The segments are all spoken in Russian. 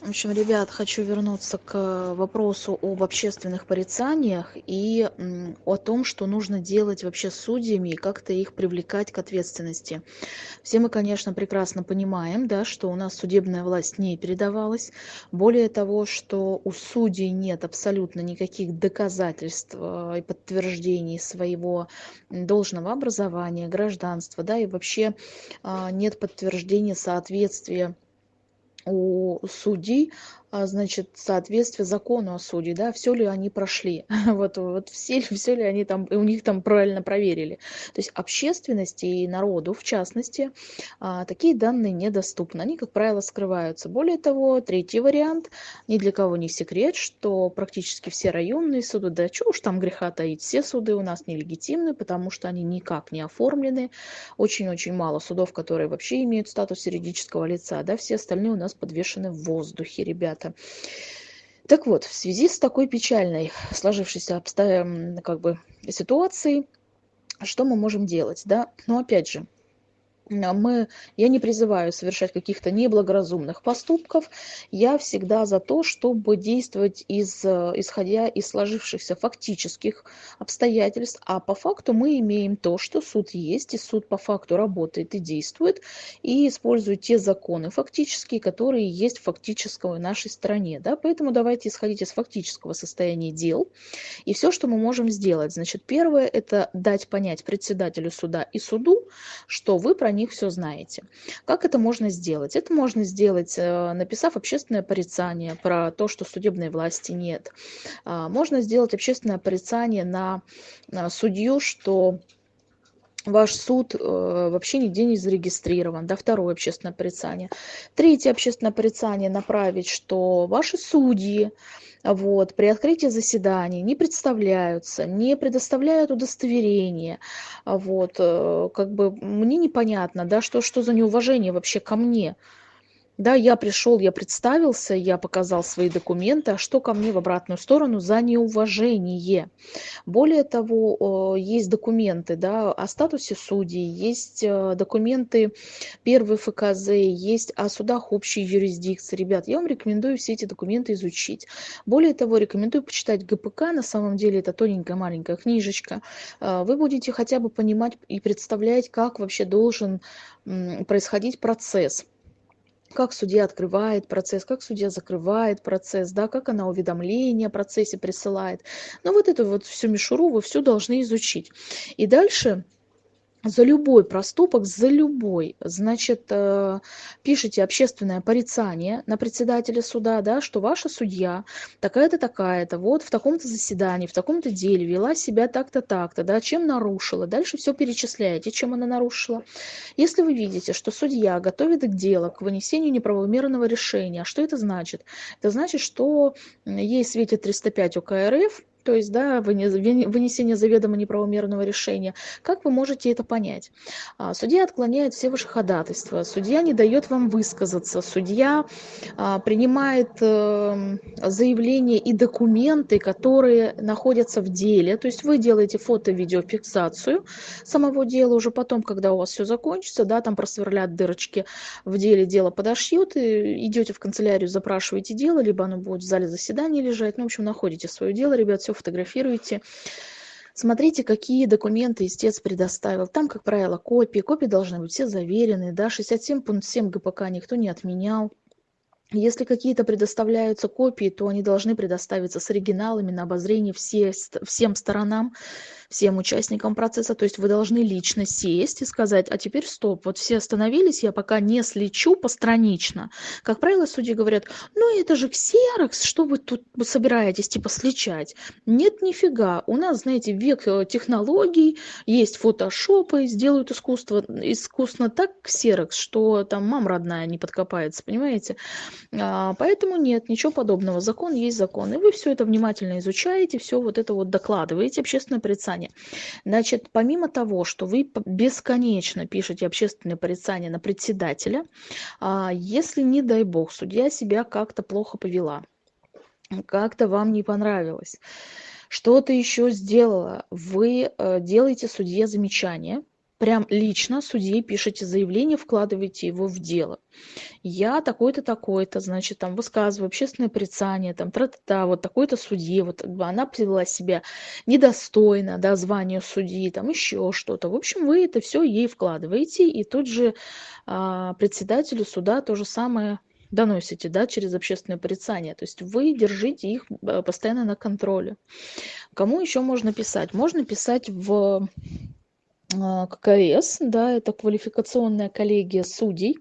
В общем, ребят, хочу вернуться к вопросу об общественных порицаниях и о том, что нужно делать вообще с судьями и как-то их привлекать к ответственности. Все мы, конечно, прекрасно понимаем, да, что у нас судебная власть не передавалась. Более того, что у судей нет абсолютно никаких доказательств э, и подтверждений своего должного образования, гражданства, да, и вообще а, нет подтверждения соответствия у судей значит, соответствие закону о суде, да, все ли они прошли, вот, вот все, все ли они там, у них там правильно проверили. То есть общественности и народу, в частности, а, такие данные недоступны, они, как правило, скрываются. Более того, третий вариант, ни для кого не секрет, что практически все районные суды, да чего уж там греха таить, все суды у нас нелегитимны, потому что они никак не оформлены, очень-очень мало судов, которые вообще имеют статус юридического лица, да, все остальные у нас подвешены в воздухе, ребят ребята. Так вот, в связи с такой печальной сложившейся обстоя... как бы, ситуацией, что мы можем делать? Да? Но опять же, мы, я не призываю совершать каких-то неблагоразумных поступков. Я всегда за то, чтобы действовать из, э, исходя из сложившихся фактических обстоятельств. А по факту мы имеем то, что суд есть, и суд по факту работает и действует, и использует те законы фактические, которые есть в фактической нашей стране. Да? Поэтому давайте исходить из фактического состояния дел. И все, что мы можем сделать. Значит, первое – это дать понять председателю суда и суду, что вы про них все знаете. Как это можно сделать? Это можно сделать, э, написав общественное порицание про то, что судебной власти нет. А, можно сделать общественное порицание на судью, что ваш суд э, вообще нигде не зарегистрирован, да, второе общественное порицание. Третье общественное порицание направить, что ваши судьи вот, при открытии заседаний не представляются, не предоставляют удостоверения. Вот, э, как бы мне непонятно, да, что, что за неуважение вообще ко мне. Да, я пришел, я представился, я показал свои документы, а что ко мне в обратную сторону за неуважение. Более того, есть документы да, о статусе судей, есть э, документы первой ФКЗ, есть о судах общей юрисдикции. Ребят, я вам рекомендую все эти документы изучить. Более того, рекомендую почитать ГПК, на самом деле это тоненькая маленькая книжечка. Э, вы будете хотя бы понимать и представлять, как вообще должен происходить процесс как судья открывает процесс, как судья закрывает процесс, да, как она уведомления о процессе присылает. Ну вот эту вот всю мишуру вы все должны изучить. И дальше за любой проступок, за любой, значит, э, пишите общественное порицание на председателя суда, да, что ваша судья такая-то, такая-то, вот в таком-то заседании, в таком-то деле вела себя так-то, так-то, да, чем нарушила. Дальше все перечисляете, чем она нарушила. Если вы видите, что судья готовит к делу, к вынесению неправомерного решения, что это значит? Это значит, что ей светит 305 УК РФ, то есть да, вынесение заведомо неправомерного решения. Как вы можете это понять? А, судья отклоняет все ваши ходатайства, судья не дает вам высказаться, судья а, принимает эм, заявления и документы, которые находятся в деле. То есть вы делаете фото-видеофиксацию самого дела уже потом, когда у вас все закончится, да, там просверлят дырочки в деле, дело подошьют, и идете в канцелярию, запрашиваете дело, либо оно будет в зале заседания лежать, ну, в общем, находите свое дело, ребят, все фотографируете. Смотрите, какие документы истец предоставил. Там, как правило, копии. Копии должны быть все заверены. Да? 67.7 ГПК никто не отменял. Если какие-то предоставляются копии, то они должны предоставиться с оригиналами на обозрение все, всем сторонам всем участникам процесса. То есть вы должны лично сесть и сказать, а теперь стоп, вот все остановились, я пока не слечу постранично. Как правило, судьи говорят, ну это же ксерокс, что вы тут собираетесь типа сличать? Нет, нифига. У нас, знаете, век э, технологий, есть фотошопы, сделают искусство, искусно так ксерокс, что там мам родная не подкопается, понимаете? А, поэтому нет, ничего подобного. Закон есть закон. И вы все это внимательно изучаете, все вот это вот докладываете общественное порицание порицание. Значит, помимо того, что вы бесконечно пишете общественное порицание на председателя, а, если, не дай бог, судья себя как-то плохо повела, как-то вам не понравилось, что-то еще сделала, вы э, делаете судье замечание, прям лично судье пишете заявление, вкладываете его в дело. Я такой-то, такой-то, значит, там высказываю общественное порицание, там, тра-та-та, вот такой-то судье, вот она повела себя недостойно, да, звания судьи, там еще что-то. В общем, вы это все ей вкладываете, и тут же а, председателю суда то же самое доносите, да, через общественное порицание. То есть вы держите их э, постоянно на контроле. Кому еще можно писать? Можно писать в ККС, да, это квалификационная коллегия судей.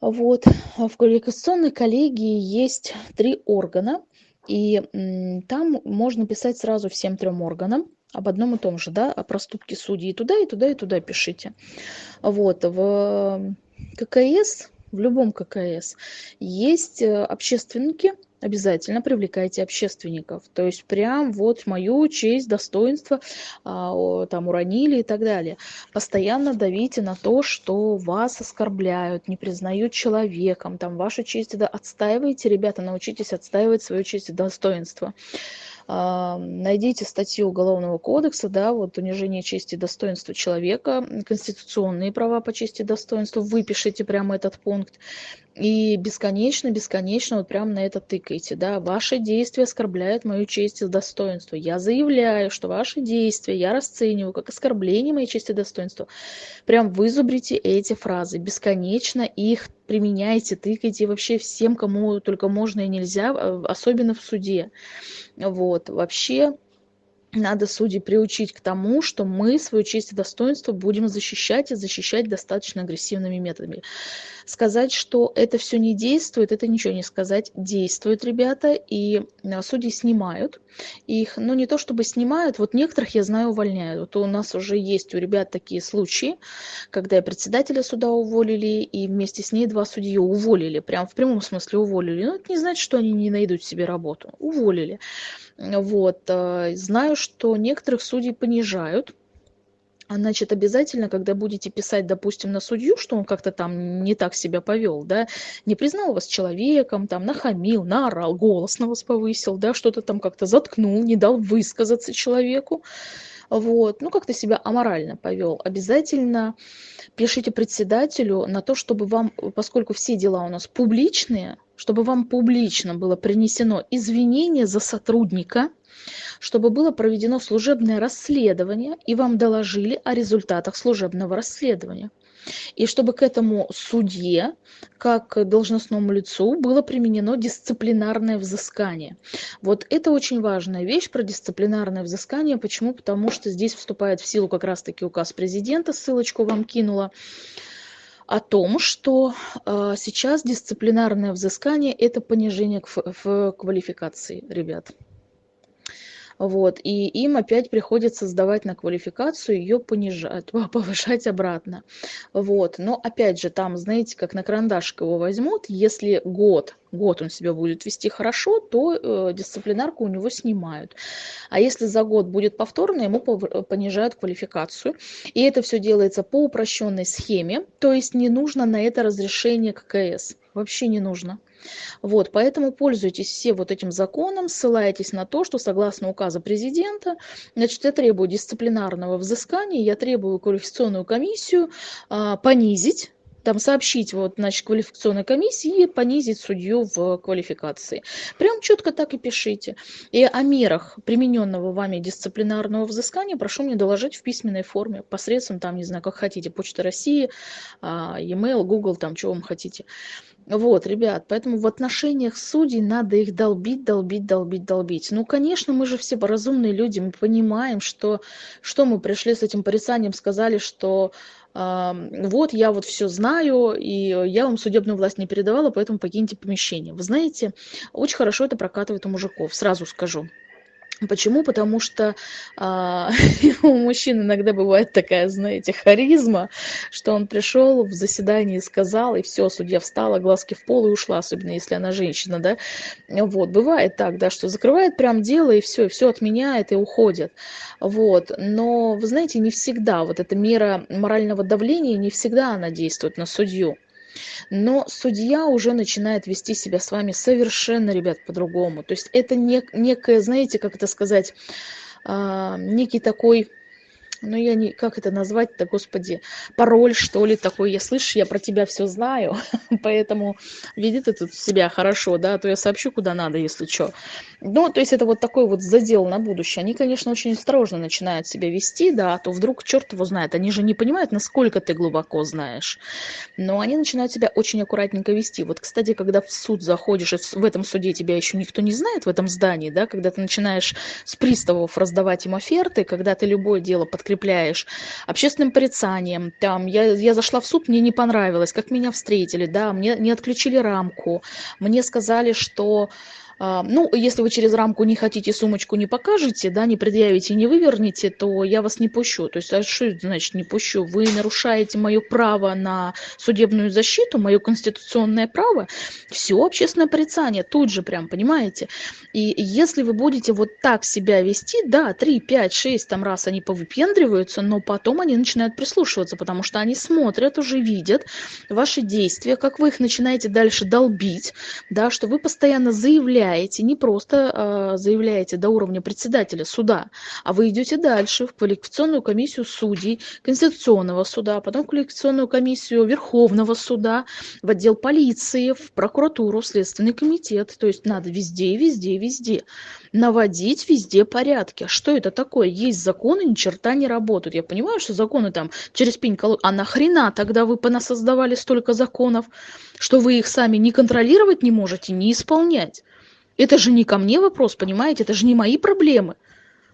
Вот. В квалификационной коллегии есть три органа, и там можно писать сразу всем трем органам об одном и том же, да, о проступке судьи. И туда, и туда, и туда пишите. Вот. В ККС, в любом ККС, есть э, общественники, обязательно привлекайте общественников. То есть прям вот мою честь, достоинство а, там уронили и так далее. Постоянно давите на то, что вас оскорбляют, не признают человеком, там вашу честь да, отстаивайте, ребята, научитесь отстаивать свою честь и достоинство найдите статью Уголовного кодекса, да, вот унижение чести и достоинства человека, конституционные права по чести и достоинству, выпишите прямо этот пункт и бесконечно, бесконечно вот прямо на это тыкаете, да, ваши действия оскорбляют мою честь и достоинство. Я заявляю, что ваши действия я расцениваю как оскорбление моей чести и достоинства. Прям вызубрите эти фразы, бесконечно их применяйте, тыкайте вообще всем, кому только можно и нельзя, а, особенно в суде. Вот, вообще надо судей приучить к тому, что мы свою честь и достоинство будем защищать и защищать достаточно агрессивными методами. Сказать, что это все не действует, это ничего не сказать. Действует, ребята, и а, судьи снимают их, ну не то чтобы снимают, вот некоторых, я знаю, увольняют. Вот у нас уже есть у ребят такие случаи, когда председателя суда уволили, и вместе с ней два судьи уволили, прям в прямом смысле уволили. Но это не значит, что они не найдут себе работу. Уволили. Вот. Э, знаю, что некоторых судей понижают, а, значит, обязательно, когда будете писать, допустим, на судью, что он как-то там не так себя повел, да, не признал вас человеком, там, нахамил, наорал, голос на вас повысил, да, что-то там как-то заткнул, не дал высказаться человеку, вот, ну, как-то себя аморально повел, обязательно пишите председателю на то, чтобы вам, поскольку все дела у нас публичные, чтобы вам публично было принесено извинение за сотрудника, чтобы было проведено служебное расследование и вам доложили о результатах служебного расследования. И чтобы к этому судье, как должностному лицу, было применено дисциплинарное взыскание. Вот это очень важная вещь про дисциплинарное взыскание. Почему? Потому что здесь вступает в силу как раз-таки указ президента, ссылочку вам кинула, о том, что э, сейчас дисциплинарное взыскание – это понижение в квалификации ребят. Вот, и им опять приходится сдавать на квалификацию, ее понижать, повышать обратно. Вот, но опять же, там, знаете, как на карандашик его возьмут, если год, год он себя будет вести хорошо, то э, дисциплинарку у него снимают. А если за год будет повторно, ему понижают квалификацию. И это все делается по упрощенной схеме, то есть не нужно на это разрешение ККС. Вообще не нужно. Вот, поэтому пользуйтесь все вот этим законом, ссылайтесь на то, что согласно указа президента, значит, я требую дисциплинарного взыскания, я требую квалификационную комиссию а, понизить там сообщить вот, значит, квалификационной комиссии и понизить судью в квалификации. Прям четко так и пишите. И о мерах примененного вами дисциплинарного взыскания прошу мне доложить в письменной форме, посредством, там, не знаю, как хотите, Почта России, а, e-mail, Google, там, чего вам хотите. Вот, ребят, поэтому в отношениях судей надо их долбить, долбить, долбить, долбить. Ну, конечно, мы же все разумные люди, мы понимаем, что, что мы пришли с этим порицанием, сказали, что э, вот я вот все знаю, и я вам судебную власть не передавала, поэтому покиньте помещение. Вы знаете, очень хорошо это прокатывает у мужиков, сразу скажу. Почему? Потому что а, у мужчин иногда бывает такая, знаете, харизма, что он пришел в заседание и сказал, и все, судья встала, глазки в пол и ушла, особенно если она женщина, да. Вот, бывает так, да, что закрывает прям дело и все, и все отменяет и уходит. Вот, но, вы знаете, не всегда вот эта мера морального давления, не всегда она действует на судью но судья уже начинает вести себя с вами совершенно ребят по-другому. То есть это не некое знаете как это сказать а, некий такой ну я не как это назвать-то господи пароль что ли такой. Я слышишь я про тебя все знаю поэтому веди ты тут себя хорошо да а то я сообщу куда надо если что ну то есть это вот такой вот задел на будущее. Они конечно очень осторожно начинают себя вести да а то вдруг черт его знает. Они же не понимают насколько ты глубоко знаешь. Но они начинают себя очень аккуратненько вести. Вот кстати когда в суд заходишь и в этом суде тебя еще никто не знает в этом здании да когда ты начинаешь с приставов раздавать им оферты когда ты любое дело подкрепляешь общественным порицанием. Там я я зашла в суд мне не понравилось как меня встретили да мне не отключили рамку. Мне сказали что ну если вы через рамку не хотите сумочку не покажете да не предъявите не вывернете то я вас не пущу. То есть а что значит не пущу вы нарушаете мое право на судебную защиту мое конституционное право все общественное порицание тут же прям понимаете? И если вы будете вот так себя вести да три пять шесть там раз они повыпендриваются но потом они начинают прислушиваться потому что они смотрят уже видят ваши действия как вы их начинаете дальше долбить да что вы постоянно заявляете заявляете, не просто э, заявляете до уровня председателя суда, а вы идете дальше в квалификационную комиссию судей, Конституционного суда, потом в квалификационную комиссию Верховного суда, в отдел полиции, в прокуратуру, в Следственный комитет. То есть надо везде, везде, везде наводить везде порядки. Что это такое? Есть законы, ни черта не работают. Я понимаю, что законы там через пень колод... А нахрена тогда вы понасоздавали столько законов, что вы их сами не контролировать не можете, не исполнять? Это же не ко мне вопрос понимаете? Это же не мои проблемы.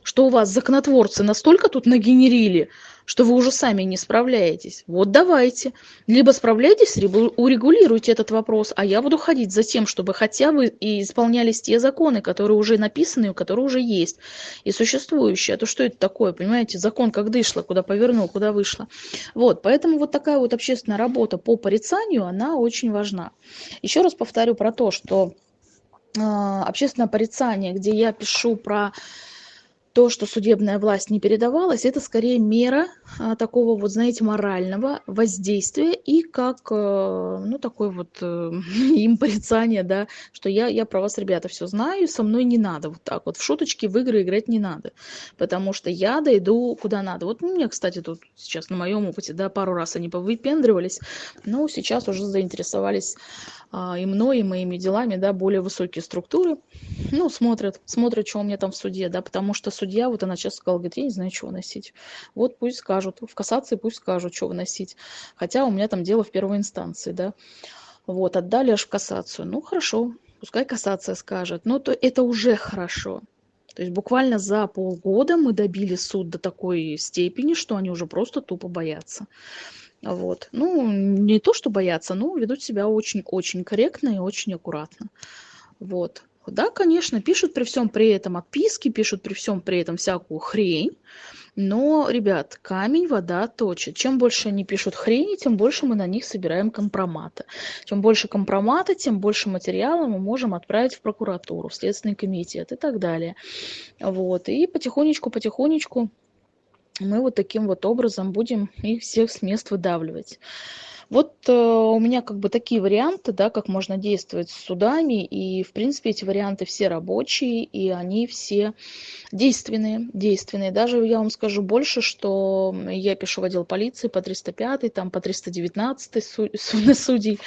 Что у вас законотворцы настолько тут нагенерили что вы уже сами не справляетесь. Вот давайте. Либо справляйтесь либо урегулируйте этот вопрос а я буду ходить за тем чтобы хотя бы и исполнялись те законы которые уже написаны которые уже есть и существующие. А то что это такое понимаете? Закон как дышло куда повернул куда вышло. Вот поэтому вот такая вот общественная работа по порицанию она очень важна. Еще раз повторю про то что общественное порицание, где я пишу про то, что судебная власть не передавалась, это скорее мера а, такого вот, знаете, морального воздействия и как, э, ну, такой вот э, им порицание, да, что я, я про вас, ребята, все знаю, со мной не надо вот так вот, в шуточки в игры играть не надо, потому что я дойду куда надо. Вот у меня, кстати, тут сейчас на моем опыте, да, пару раз они повыпендривались, но сейчас уже заинтересовались а, и мной, и моими делами, да, более высокие структуры, ну, смотрят, смотрят, что у меня там в суде, да, потому что судья, вот она сейчас сказала, говорит, я не знаю, что выносить. Вот пусть скажут, в кассации пусть скажут, что выносить. Хотя у меня там дело в первой инстанции, да. Вот, отдали аж в кассацию. Ну, хорошо, пускай кассация скажет. Но то это уже хорошо. То есть буквально за полгода мы добили суд до такой степени, что они уже просто тупо боятся. Вот. Ну, не то, что боятся, но ведут себя очень-очень корректно и очень аккуратно. Вот. Да, конечно, пишут при всем при этом отписки, пишут при всем при этом всякую хрень. Но, ребят, камень вода точит. Чем больше они пишут хрени, тем больше мы на них собираем компромата. Чем больше компромата, тем больше материала мы можем отправить в прокуратуру, в Следственный комитет и так далее. Вот. И потихонечку-потихонечку мы вот таким вот образом будем их всех с мест выдавливать. Вот э, у меня как бы такие варианты, да, как можно действовать с судами, и в принципе эти варианты все рабочие, и они все действенные, действенные. Даже я вам скажу больше, что я пишу в отдел полиции по 305, там по 319 судей,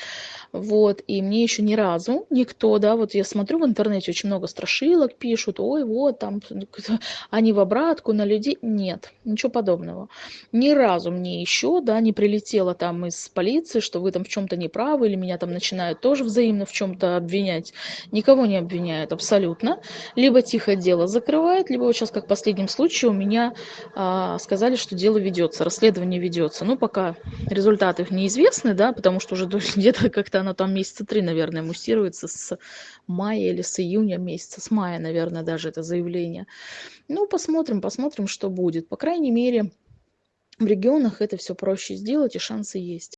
вот, и мне еще ни разу никто, да, вот я смотрю в интернете, очень много страшилок пишут, ой, вот, там, они в обратку на людей, нет, ничего подобного. Ни разу мне еще, да, не прилетело там из полиции, что вы там в чем-то неправы, или меня там начинают тоже взаимно в чем-то обвинять. Никого не обвиняют абсолютно. Либо тихо дело закрывает, либо вот сейчас, как в последнем случае, у меня а, сказали, что дело ведется, расследование ведется. Ну, пока результаты неизвестны, да, потому что уже где-то как-то она там месяца три, наверное, муссируется с мая или с июня месяца, с мая, наверное, даже это заявление. Ну, посмотрим, посмотрим, что будет. По крайней мере, в регионах это все проще сделать и шансы есть.